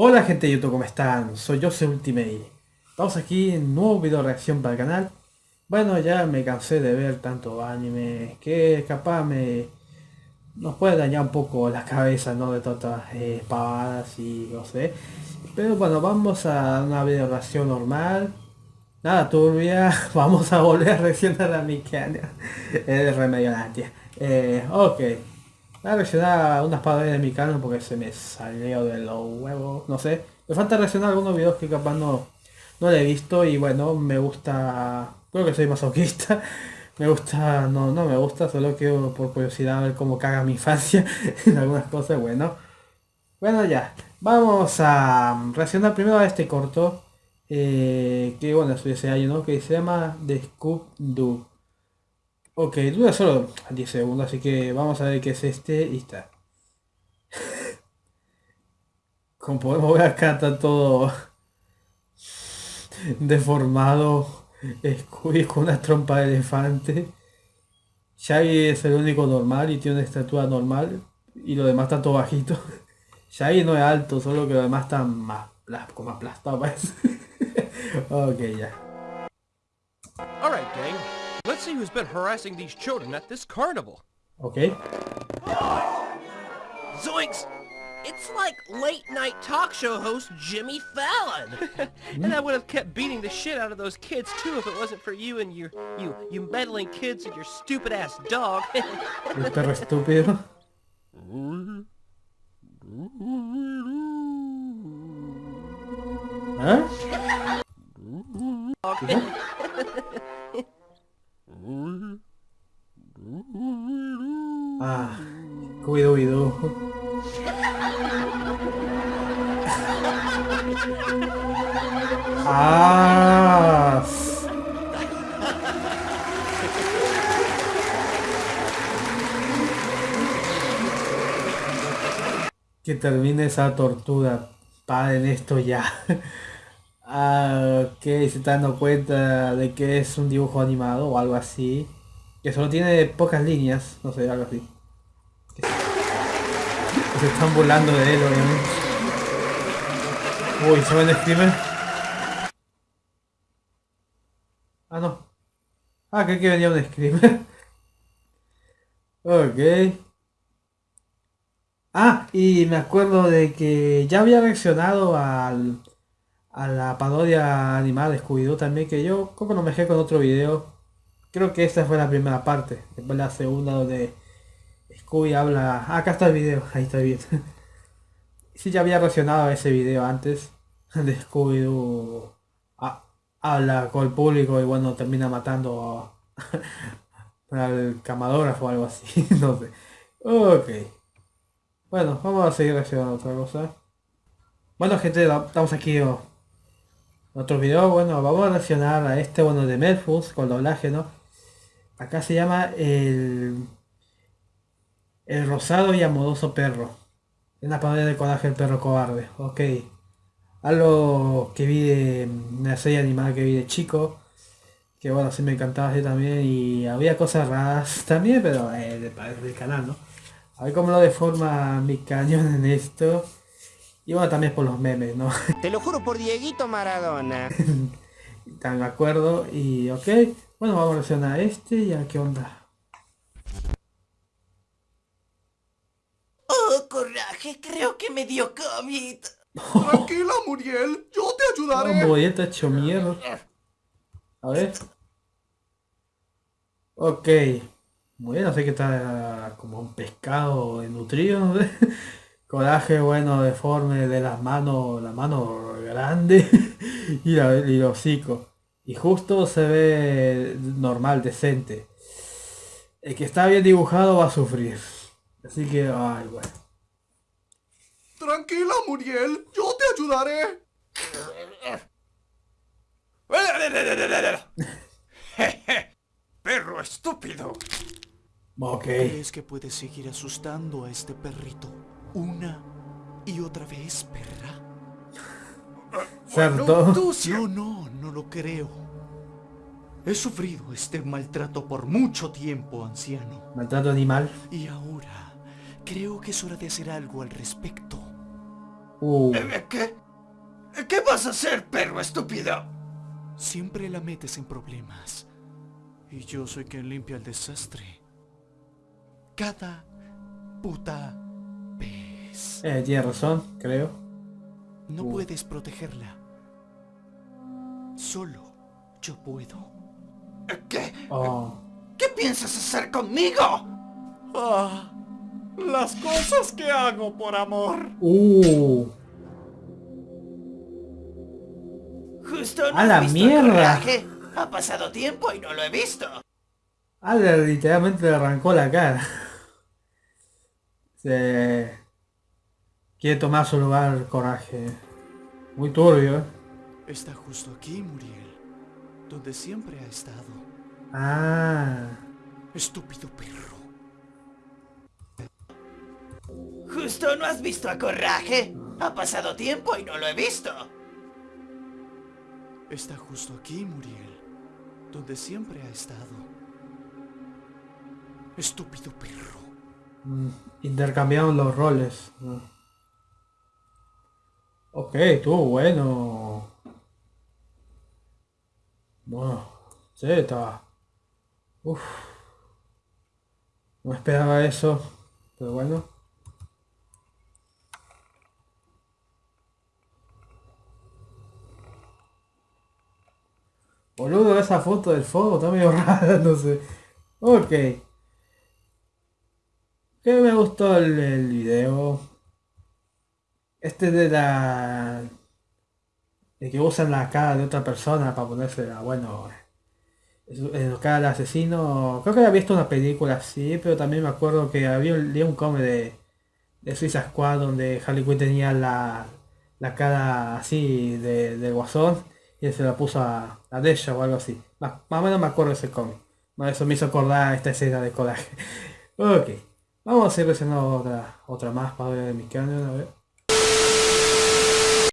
Hola gente de YouTube, ¿cómo están? Soy Jose Ultimate. Estamos aquí en un nuevo video reacción para el canal. Bueno, ya me cansé de ver tanto anime que capaz me nos puede dañar un poco la cabeza, ¿no? De todas eh, pavadas y no sé. Pero bueno, vamos a una video reacción normal. Nada turbia, vamos a volver a reaccionar a mi canal. El remedio tía. Eh, ok. Voy a reaccionar a unas palabras de mi canal porque se me salió de los huevos, no sé. Me falta reaccionar a algunos videos que capaz no, no le he visto y bueno, me gusta... Creo que soy masoquista. Me gusta, no, no me gusta, solo quiero por curiosidad ver cómo caga mi infancia en algunas cosas, bueno. Bueno ya, vamos a reaccionar primero a este corto. Eh, que bueno, es ese año, ¿no? Que se llama The Scoop Doo. Ok, dura solo 10 segundos, así que vamos a ver qué es este y está. Como podemos ver acá está todo deformado. Scooby con una trompa de elefante. Shaggy es el único normal y tiene una estatura normal. Y lo demás está todo bajito. Shaggy no es alto, solo que lo demás está más, como aplastado ok, ya. Alright, gang. Let's see who's been harassing these children at this carnival. Okay. Zoinks! It's like late night talk show host Jimmy Fallon. and I would have kept beating the shit out of those kids too if it wasn't for you and your you you meddling kids and your stupid ass dog. El perro estúpido. ¿Eh? Ah. Que termine esa tortura. Paren esto ya. ah, ok, se están dando cuenta de que es un dibujo animado o algo así. Que solo tiene pocas líneas, no sé, algo así. se están burlando de él, obviamente. Uy, ¿se ven screamer? Ah, no. Ah, creí que venía un screamer. ok. Ah, y me acuerdo de que ya había reaccionado al, a la parodia animada de Scooby-Doo también, que yo como no me dejé con otro video Creo que esta fue la primera parte. Después la segunda donde Scooby habla... Ah, acá está el video, ahí está bien. sí, ya había reaccionado a ese video antes. De Scooby-Doo habla con el público y bueno, termina matando al camarógrafo o algo así. no sé. Ok. Bueno, vamos a seguir reaccionando a otra cosa. Bueno gente, estamos aquí en otro video. Bueno, vamos a reaccionar a este bueno de Melfus con doblaje, ¿no? Acá se llama el, el rosado y amoroso perro. En la parodia de coraje el perro cobarde. Ok. Algo que vi de una serie animada que vi de chico. Que bueno, sí me encantaba así también. Y había cosas raras también, pero eh, del canal, ¿no? A ver cómo lo deforma mi cañón en esto. Y bueno, también por los memes, ¿no? Te lo juro por Dieguito Maradona. Tan de acuerdo. Y ok. Bueno, vamos a reaccionar a este y a qué onda. Oh, coraje, creo que me dio COVID. Tranquila, Muriel, yo te ayudaré. Oh, Muriel está hecho mierda. A ver. Ok. Muy bien, sé que está como un pescado nutrido. Coraje, bueno, deforme de las manos, la mano grande y, la, y los hocico. Y justo se ve normal, decente. El que está bien dibujado va a sufrir. Así que, ay, bueno. Tranquila, Muriel. Yo te ayudaré. Perro estúpido. Ok. ¿Crees que puedes seguir asustando a este perrito una y otra vez, perra? ¿Cierto? No, no, no lo creo. He sufrido este maltrato por mucho tiempo, anciano. Maltrato animal. Y ahora creo que es hora de hacer algo al respecto. Uh, Eh, ¿Qué? ¿Qué vas a hacer, perro estúpido? Siempre la metes en problemas. Y yo soy quien limpia el desastre. Cada puta vez. eh, tiene razón, creo. No Uh. puedes protegerla. Solo yo puedo. ¿Qué? Oh. ¿Qué piensas hacer conmigo? Ah, las cosas que hago por amor. Uh. Justo no ¡A la visto mierda! el coraje. Ha pasado tiempo y no lo he visto. Ah, literalmente le arrancó la cara. Se... Quiere tomar su lugar coraje. Muy turbio, ¿eh? Está justo aquí, Muriel. Donde siempre ha estado. Ah. Estúpido perro. Justo no has visto a Coraje. Ha pasado tiempo y no lo he visto. Está justo aquí, Muriel. Donde siempre ha estado. Estúpido perro. Mm, Intercambiaron los roles. Mm. Ok, estuvo bueno. Bueno, sí, estaba. Uf. No esperaba eso. Pero bueno. Boludo, esa foto del fuego está medio rara, no sé. Ok. Que me gustó el, el video. Este de la... De que usan la cara de otra persona para ponerse a, bueno... En cara del asesino. Creo que había visto una película así, pero también me acuerdo que había leí un cómic de, de Suiza Squad donde Harley Quinn tenía la, la cara así de, de guasón y se la puso a, a Desha o algo así. Más, más o menos me acuerdo de ese cómic. Eso me hizo acordar esta escena de coraje. ok. Vamos a hacer reaccionando otra, otra más para ver mi canal, a ver.